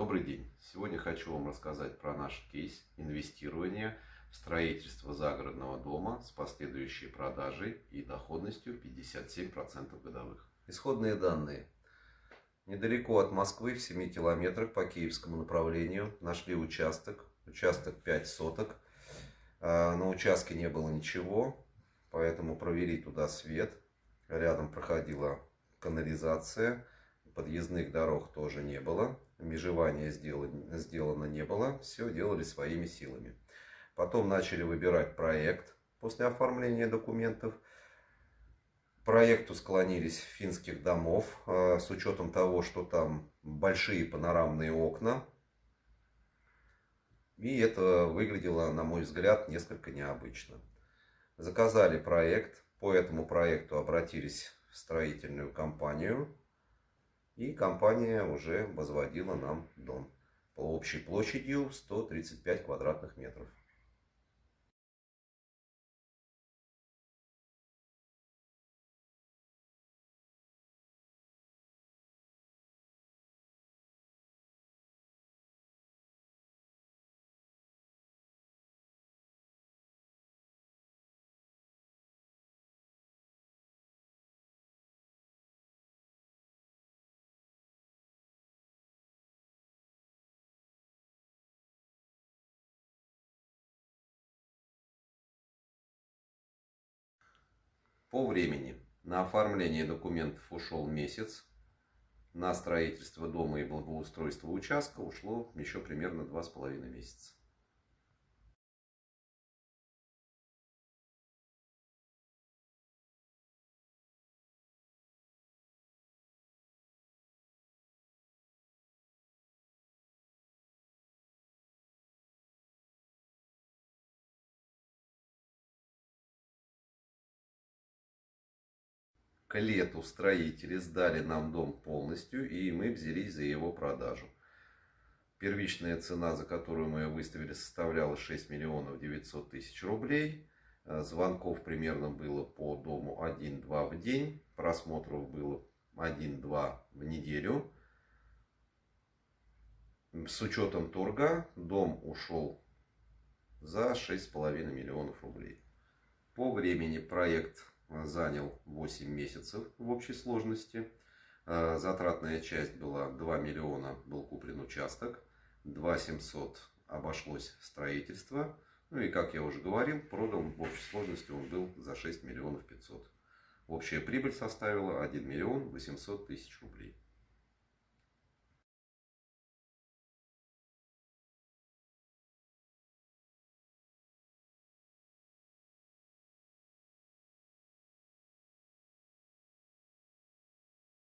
Добрый день! Сегодня хочу вам рассказать про наш кейс инвестирования в строительство загородного дома с последующей продажей и доходностью 57% годовых. Исходные данные. Недалеко от Москвы, в 7 километрах по киевскому направлению, нашли участок. Участок 5 соток. А, на участке не было ничего, поэтому провели туда свет. Рядом проходила канализация подъездных дорог тоже не было, межевания сделано, сделано не было, все делали своими силами. Потом начали выбирать проект после оформления документов. Проекту склонились финских домов, а, с учетом того, что там большие панорамные окна. И это выглядело, на мой взгляд, несколько необычно. Заказали проект, по этому проекту обратились в строительную компанию и компания уже возводила нам дом по общей площадью 135 квадратных метров. По времени. На оформление документов ушел месяц. На строительство дома и благоустройство участка ушло еще примерно два с половиной месяца. К лету строители сдали нам дом полностью, и мы взялись за его продажу. Первичная цена, за которую мы ее выставили, составляла 6 миллионов 900 тысяч рублей. Э, звонков примерно было по дому 1-2 в день. Просмотров было 1-2 в неделю. С учетом торга дом ушел за 6,5 миллионов рублей. По времени проект занял 8 месяцев в общей сложности. Э, затратная часть была 2 миллиона, был куплен участок. 2 700 обошлось строительство. Ну и, как я уже говорил, продан в общей сложности он был за 6 миллионов 500. Общая прибыль составила 1 миллион 800 тысяч рублей.